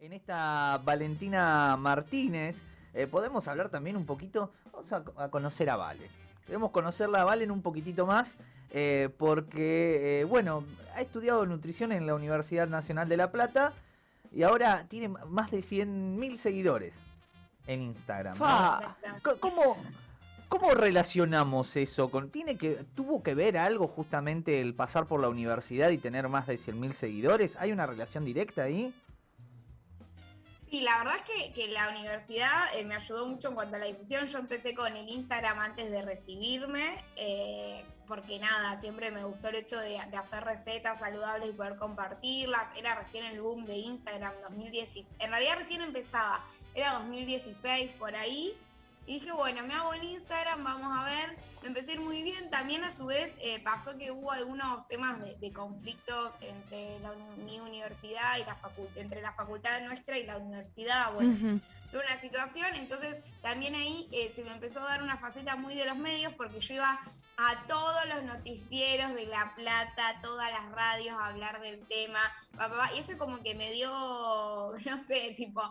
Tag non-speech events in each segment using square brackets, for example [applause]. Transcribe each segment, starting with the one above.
En esta Valentina Martínez eh, podemos hablar también un poquito, vamos a, conocer a Vale. Queremos conocerla a Valen un poquitito más eh, porque, eh, bueno, ha estudiado nutrición en la Universidad Nacional de La Plata y ahora tiene más de 100.000 seguidores en Instagram. ¿Cómo, ¿Cómo relacionamos eso con tiene que tuvo que ver algo justamente el pasar por la universidad y tener más de 100.000 seguidores? ¿Hay una relación directa ahí? Sí, la verdad es que, la universidad eh, me ayudó mucho en cuanto a la difusión. Yo empecé con el Instagram antes de recibirme, eh, porque nada, siempre me gustó el hecho de, hacer recetas saludables y poder compartirlas. Era recién el boom de Instagram 2016. En realidad recién empezaba, era 2016 por ahí. Y dije, bueno, me hago en Instagram, vamos a ver. Me empecé a ir muy bien. También a su vez eh, pasó que hubo algunos temas de, conflictos entre mi universidad y la facultad, entre la facultad nuestra y la universidad. Bueno, tuve una situación, entonces también ahí eh, se me empezó a dar una faceta muy de los medios porque yo iba a todos los noticieros de La Plata, todas las radios a hablar del tema, y eso como que me dio, [laughs] no sé, tipo,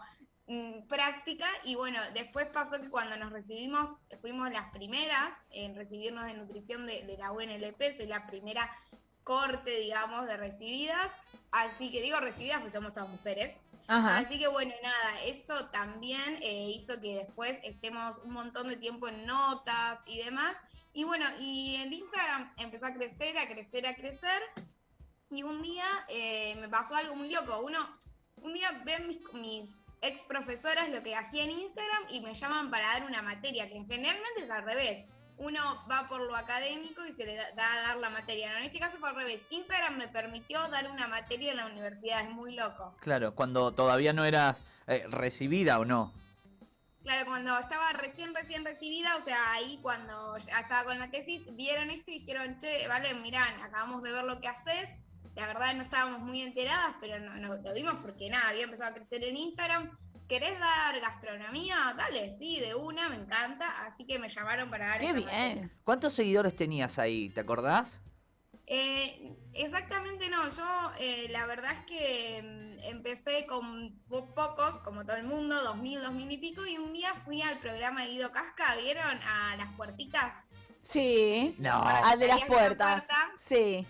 Mm, práctica y bueno, después pasó que cuando nos recibimos, fuimos las primeras en recibirnos de nutrición de, la UNLP, soy la primera corte, digamos, de recibidas, así que digo recibidas pues somos todas mujeres. Así que bueno, nada, eso también eh, hizo que después estemos un montón de tiempo en notas y demás. Y bueno, y el Instagram empezó a crecer, a crecer, a crecer. Y un día eh, me pasó algo muy loco. Uno, un día ven mis, mis ex profesoras lo que hacía en Instagram y me llaman para dar una materia, que generalmente es al revés. Uno va por lo académico y se le da, a dar la materia. No, en este caso fue al revés. Instagram me permitió dar una materia en la universidad, es muy loco. Claro, cuando todavía no eras eh, recibida o no. Claro, cuando estaba recién, recién recibida, o sea, ahí cuando ya estaba con la tesis, vieron esto y dijeron, che, vale, mirá, acabamos de ver lo que haces, la verdad no estábamos muy enteradas, pero no, lo vimos porque nada, había empezado a crecer en Instagram. ¿Querés dar gastronomía? Dale, sí, de una, me encanta. Así que me llamaron para dar. ¡Qué bien! ¿Cuántos seguidores tenías ahí? ¿Te acordás? Eh, exactamente no, yo eh, la verdad es que mm, empecé con pocos, como todo el mundo, dos mil, dos mil y pico, y un día fui al programa de Guido Casca, ¿vieron? A las puertitas. Sí, no, al de las puertas. Sí.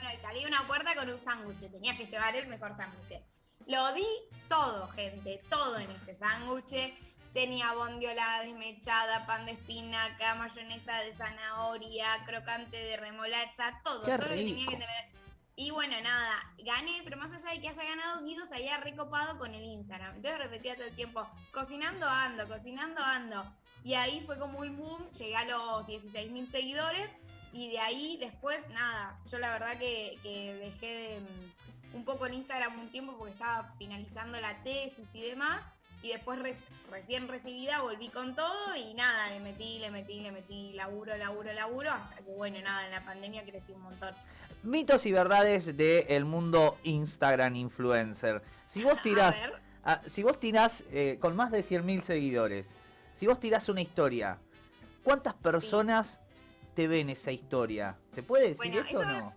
Bueno, y salí una puerta con un sándwich, tenías que llevar el mejor sándwich. Lo di todo, gente, todo en ese sándwich. Tenía bondiola desmechada, pan de espinaca, mayonesa de zanahoria, crocante de remolacha, todo, todo lo que tenía que tener. Y bueno, nada, gané, pero más allá de que haya ganado, Guido se había recopado con el Instagram. Entonces repetía todo el tiempo, cocinando ando, cocinando ando. Y ahí fue como un boom, llegué a los 16.000 seguidores y de ahí después, nada, yo la verdad que, dejé mm, un poco en Instagram un tiempo porque estaba finalizando la tesis y demás. Y después recién recibida volví con todo y nada, le metí, le metí, le metí laburo, laburo, laburo, hasta que bueno, nada, en la pandemia crecí un montón. Mitos y verdades del mundo Instagram influencer. Si vos [laughs] tirás, si vos tirás eh, con más de 100.000 seguidores, si vos tirás una historia, ¿cuántas personas te ven esa historia? ¿Se puede decir esto o no?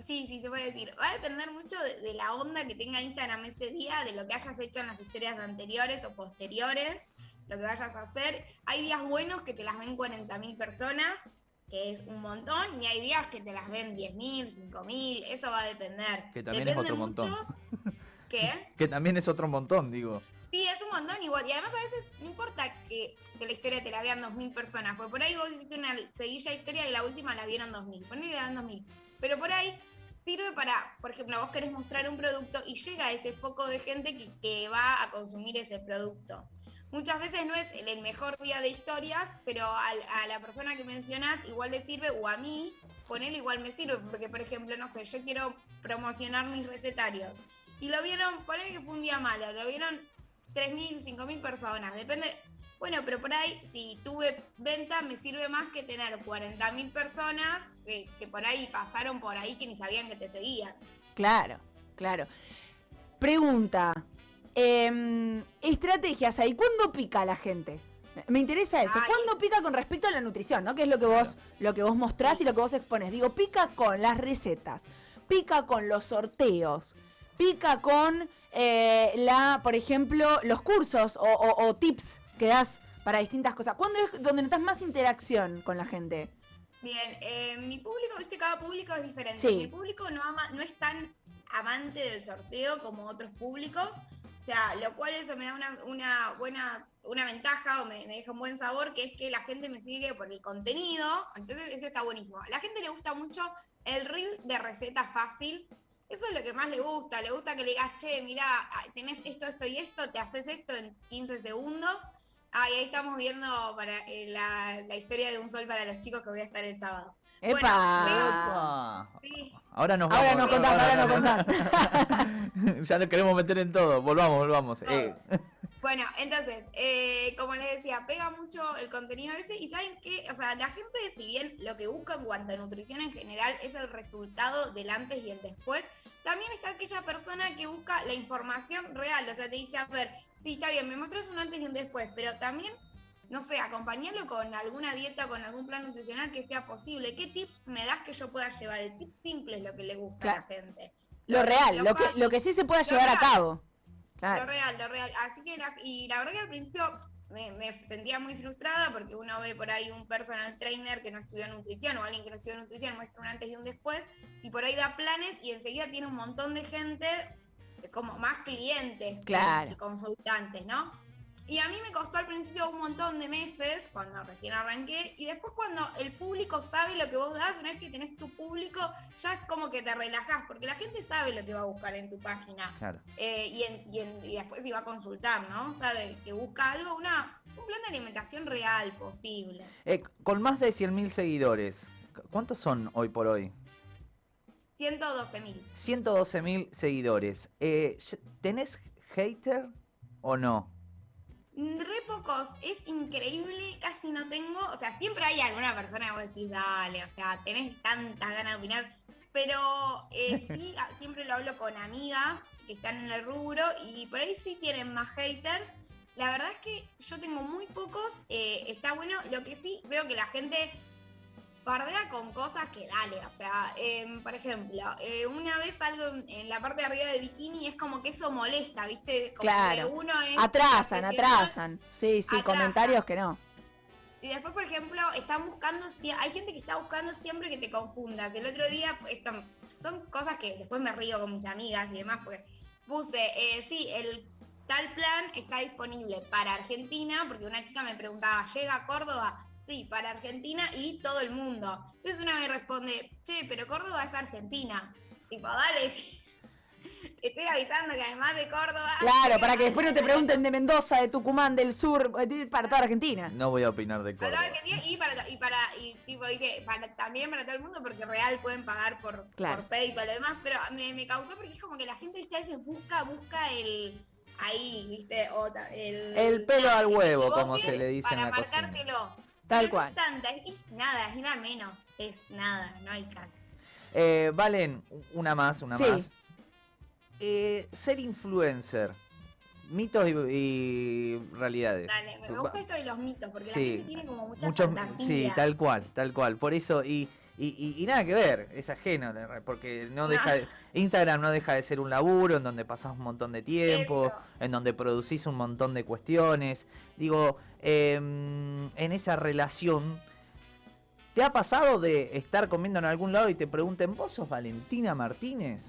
Sí, sí, se puede decir. Va a depender mucho de, la onda que tenga Instagram ese día, de lo que hayas hecho en las historias anteriores o posteriores, lo que vayas a hacer. Hay días buenos que te las ven 40.000 personas, que es un montón, y hay días que te las ven 10.000, 5.000, eso va a depender. Que también es otro montón. ¿Qué? [laughs] que también es otro montón, digo. Sí, es un montón igual. Y además a veces no importa que, la historia te la vean 2.000 personas, porque por ahí vos hiciste una seguilla historia y la última la vieron 2.000. Ponele la 2.000. Pero por ahí sirve para, por ejemplo, vos querés mostrar un producto y llega ese foco de gente que, va a consumir ese producto. Muchas veces no es el mejor día de historias, pero a, la persona que mencionás igual le sirve, o a mí, ponerle igual me sirve, porque por ejemplo, no sé, yo quiero promocionar mis recetarios. Y lo vieron, ponele que fue un día malo, lo vieron 3.000, 5.000 personas, depende. Bueno, pero por ahí, si tuve venta, me sirve más que tener 40.000 personas que, por ahí pasaron por ahí que ni sabían que te seguían. Claro, claro. Pregunta, em, estrategias ahí, ¿cuándo pica la gente? Me interesa eso. ¿Cuándo pica con respecto a la nutrición, no? Que es lo que vos, lo que vos mostrás y lo que vos expones. Digo, pica con las recetas, pica con los sorteos, pica con eh, la, por ejemplo, los cursos o, tips que das para distintas cosas? ¿Cuándo es donde notas más interacción con la gente? Bien, eh, mi público, viste, cada público es diferente. Mi público no ama, no es tan amante del sorteo como otros públicos. O sea, lo cual eso me da una, buena, una ventaja o me, deja un buen sabor, que es que la gente me sigue por el contenido. Entonces eso está buenísimo. A la gente le gusta mucho el reel de receta fácil. Eso es lo que más le gusta. Le gusta que le digas, che, mira, tenés esto, esto y esto, te haces esto en 15 segundos. Ah, y ahí estamos viendo para eh, la, la historia de un sol para los chicos que voy a estar el sábado. ¡Epa! Ahora nos vamos. Ahora nos contás, ahora nos contás. [laughs] ya nos queremos meter en todo. Volvamos, volvamos. Eh. Bueno, entonces, eh, como les decía, pega mucho el contenido ese y saben que, o sea, la gente, si bien lo que busca en cuanto a nutrición en general es el resultado del antes y el después, también está aquella persona que busca la información real, o sea, te dice, a ver, sí, está bien, me muestras un antes y un después, pero también no sé, acompañarlo con alguna dieta, con algún plan nutricional que sea posible. ¿Qué tips me das que yo pueda llevar? El tip simple es lo que le gusta a la gente. Lo, real, lo, que, lo que sí se pueda llevar a cabo. Lo real, lo real. Así que, y la verdad que al principio me, sentía muy frustrada porque uno ve por ahí un personal trainer que no estudió nutrición o alguien que no estudió nutrición muestra un antes y un después y por ahí da planes y enseguida tiene un montón de gente como más clientes que consultantes, ¿no? Y a mí me costó al principio un montón de meses, cuando recién arranqué, y después cuando el público sabe lo que vos das, una vez que tenés tu público, ya es como que te relajás, porque la gente sabe lo que va a buscar en tu página. Claro. Eh, y, y, después iba a consultar, ¿no? Sabe que busca algo, una, un plan de alimentación real, posible. Eh, con más de 100.000 seguidores, ¿cuántos son hoy por hoy? 112.000. 112.000 seguidores. Eh, ¿Tenés hater o no? Re pocos, es increíble, casi no tengo, o sea, siempre hay alguna persona que vos decís, dale, o sea, tenés tantas ganas de opinar, pero eh, [laughs] sí, ah, siempre lo hablo con amigas que están en el rubro y por ahí sí tienen más haters. La verdad es que yo tengo muy pocos, eh, está bueno, lo que sí veo que la gente bardea con cosas que dale, o sea, em, por ejemplo, eh, una vez algo en, la parte de arriba de bikini es como que eso molesta, ¿viste? Como claro. uno atrasan, atrasan. Sí, sí, comentarios que no. Y después, por ejemplo, están buscando, hay gente que está buscando siempre que te confundas. El otro día, esto, son cosas que después me río con mis amigas y demás, porque puse, eh, sí, el tal plan está disponible para Argentina, porque una chica me preguntaba, ¿llega a Córdoba? Sí, para Argentina y todo el mundo. Entonces una me responde, che, pero Córdoba es Argentina. Tipo, dale, [laughs] estoy avisando que además de Córdoba. Claro, para que después no te pregunten de Mendoza, de Tucumán, del sur, para toda Argentina. No voy a opinar de Córdoba. Para toda Argentina y para, y para y tipo dije, para, también para todo el mundo, porque real pueden pagar por, por PayPal y lo demás, pero me, me, causó porque es como que la gente a veces busca, busca el ahí, viste, el, el pelo al huevo, como se le dice en la marcártelo. Tal cual. Es, tanta, es nada, es nada menos, es nada, no hay caso. Eh, Valen, una más, una más. Eh, ser influencer. Mitos y, realidades. Dale, me gusta esto de los mitos, porque la gente tiene como mucha fantasía. Sí, tal cual, tal cual. Por eso, y y, nada que ver, es ajeno, porque no deja Instagram no deja de ser un laburo en donde pasás un montón de tiempo, en donde producís un montón de cuestiones. Digo, em, en esa relación, ¿te ha pasado de estar comiendo en algún lado y te pregunten, ¿vos sos Valentina Martínez?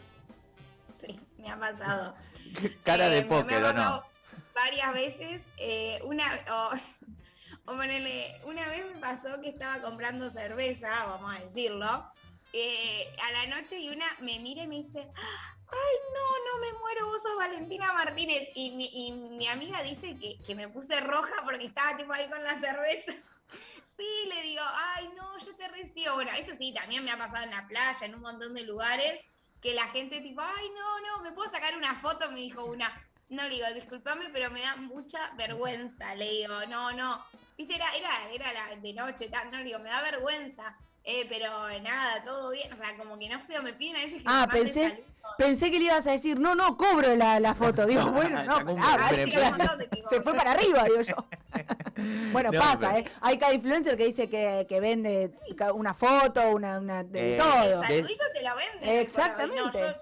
Sí, me ha pasado. [laughs] Cara de eh, póker, ¿o no? Varias veces, eh, una... [laughs] O ponele, una vez me pasó que estaba comprando cerveza, vamos a decirlo, eh, a la noche y una me mira y me dice, ay, no, no me muero, vos sos Valentina Martínez. Y mi, amiga dice que, me puse roja porque estaba tipo ahí con la cerveza. [laughs] Sí, le digo, ay, no, yo te recibo. Bueno, eso sí, también me ha pasado en la playa, en un montón de lugares, que la gente tipo, ay, no, no, ¿me puedo sacar una foto? Me dijo una. No, le digo, discúlpame, pero me da mucha vergüenza. Le digo, no, no. Viste, era, era, era la de noche, tal, no, digo, me da vergüenza. Eh, pero nada, todo bien, o sea, como que no sé, me piden a veces que Ah, pensé, pensé que le ibas a decir, no, no, cobro la, la foto. [laughs] Digo, bueno, no, se fue para arriba, digo yo. [laughs] bueno, pasa, ¿eh? Hay cada influencer que dice que, que vende una foto, una, una de eh, todo. El saludito te la vende. Exactamente.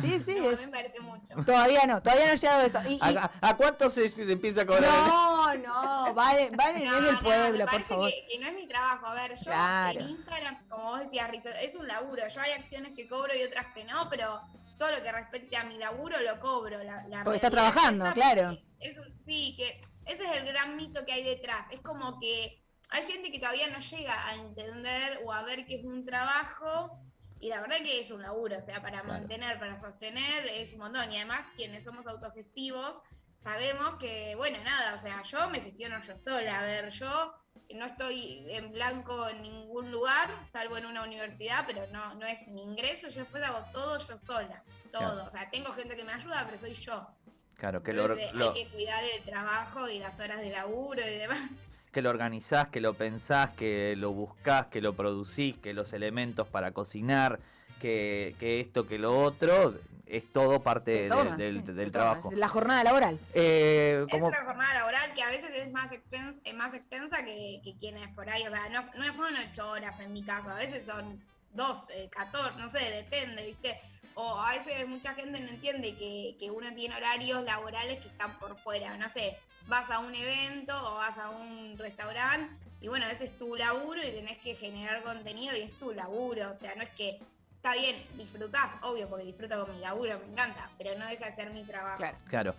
Sí, sí, No, a es. mí me parece mucho. Todavía no, todavía no ha llegado eso. Y- y- ¿A, a cuánto se, se empieza a cobrar? no, no, vale, vale, no, del me pueblo, por parece favor. Que, que no es mi trabajo. A ver, yo Claro. en Instagram, como vos decías, Rizzo, es un laburo. Yo hay acciones que cobro y otras que no, pero todo lo que respecte a mi laburo lo cobro. La, la Porque está trabajando, claro. Es un, sí, que ese es el gran mito que hay detrás. Es como que hay gente que todavía no llega a entender o a ver que es un trabajo. Y la verdad que es un laburo, o sea, para Claro. mantener, para sostener, es un montón. Y además, quienes somos autogestivos, sabemos que, bueno, nada, o sea, yo me gestiono yo sola. A ver, yo no estoy en blanco en ningún lugar, salvo en una universidad, pero no, no es mi ingreso. Yo después hago todo yo sola, todo. Claro. O sea, tengo gente que me ayuda, pero soy yo. Claro, que lo, Entonces, lo- hay que cuidar el trabajo y las horas de laburo y demás. Que lo organizás, que lo pensás, que lo buscás, que lo producís, que los elementos para cocinar, que, que esto, que lo otro, es todo parte Te de- tomas, del, sí, del te trabajo. La jornada laboral. Eh, Es como, una jornada laboral que a veces es más extensa, es más extensa que, que quienes por ahí, o sea, no, no son ocho horas en mi caso, a veces son dos, eh, 14, no sé, depende, ¿viste? O a veces mucha gente no entiende que, que uno tiene horarios laborales que están por fuera, no sé, vas a un evento o vas a un restaurante y bueno, veces es tu laburo y tenés que generar contenido y es tu laburo, o sea, no es que está bien, disfrutás, obvio, porque disfruto con mi laburo, me encanta, pero no deja de ser mi trabajo. Claro. claro.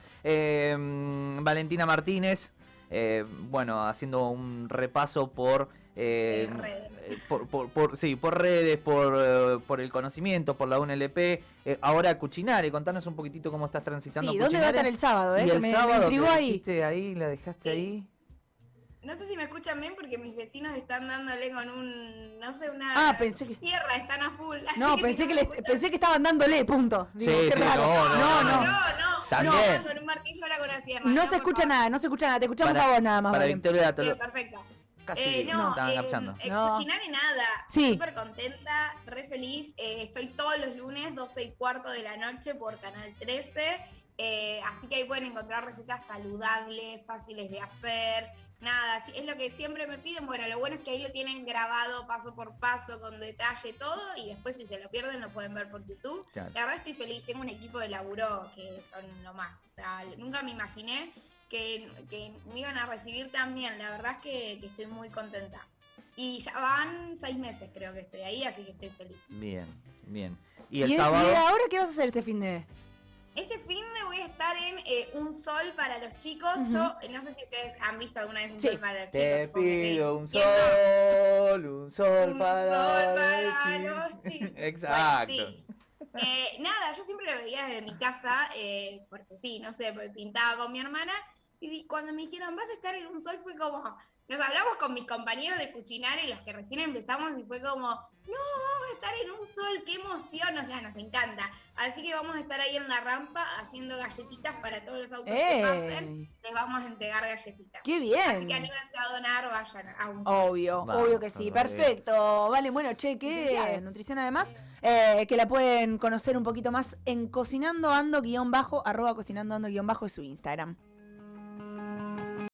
Mm, Valentina Martínez, eh, bueno, haciendo un repaso por... eh, redes. eh, por, por- por- sí, por redes, por, eh, por el conocimiento, por la UNLP. Eh, ahora Cuchinare, contanos un poquitito cómo estás transitando Sí, ¿dónde va a estar el sábado? Eh? Y Que el me, me sábado intrigó que ahí. ahí, la dejaste Sí. ahí. No sé si me escuchan bien porque mis vecinos están dándole con un, no sé, una Ah, pensé que- sierra, están a full. [laughs] así No, si pensé que, me le, escuchan- pensé que estaban dándole, punto. Digo, Sí, qué sí, raro. no, no, no, no. no, También. no, estaban con un martillo ahora con la sierra. No se escucha favor. nada, no se escucha nada. Te escuchamos Para- a vos nada más. Para. Victoria te Sí, lo- perfecto. Casi Eh, no, estaban eh, garchando. eh, No. Cuchinare nada. Sí. Súper contenta, re feliz. Eh, estoy todos los lunes, 12 y cuarto de la noche por Canal 13. Eh, así que ahí pueden encontrar recetas saludables, fáciles de hacer. Nada, es lo que siempre me piden. Bueno, lo bueno es que ahí lo tienen grabado paso por paso, con detalle todo. Y después, si se lo pierden, lo pueden ver por YouTube. Claro. La verdad estoy feliz, tengo un equipo de laburo que son lo más. O sea, nunca me imaginé que, que me iban a recibir tan bien. La verdad es que, que estoy muy contenta. Y ya van seis meses creo que estoy ahí, así que estoy feliz. Bien, bien. Y ¿Y, el y sábado. ahora qué vas a hacer este fin de.? Este fin de voy a estar en eh, Un Sol para los chicos. Yo eh, no sé si ustedes han visto alguna vez Un Sí. Sol para los chicos. Te sí. pido un sol, un sol Un para, sol los para chicos. [laughs] los chicos. Exacto. Bueno, sí. Eh, nada, yo siempre lo veía desde mi casa, eh, porque sí, no sé, porque pintaba con mi hermana. Y cuando me dijeron, vas a estar en un sol, fue como. Nos hablamos con mis compañeros de Cuchinare, los que recién empezamos, y fue como, no, vamos a estar en un sol, qué emoción, o sea, nos encanta. Así que vamos a estar ahí en la rampa haciendo galletitas para todos los autos que pasen. Les vamos a entregar galletitas. ¡Qué Así bien! que anímense a donar, vayan a un sol. Obvio, obvio que sí. bien. Perfecto. Vale, bueno, che, que nutrición además, eh, que la pueden conocer un poquito más en cocinando ando guion bajo, arroba cocinando ando guion bajo es su Instagram.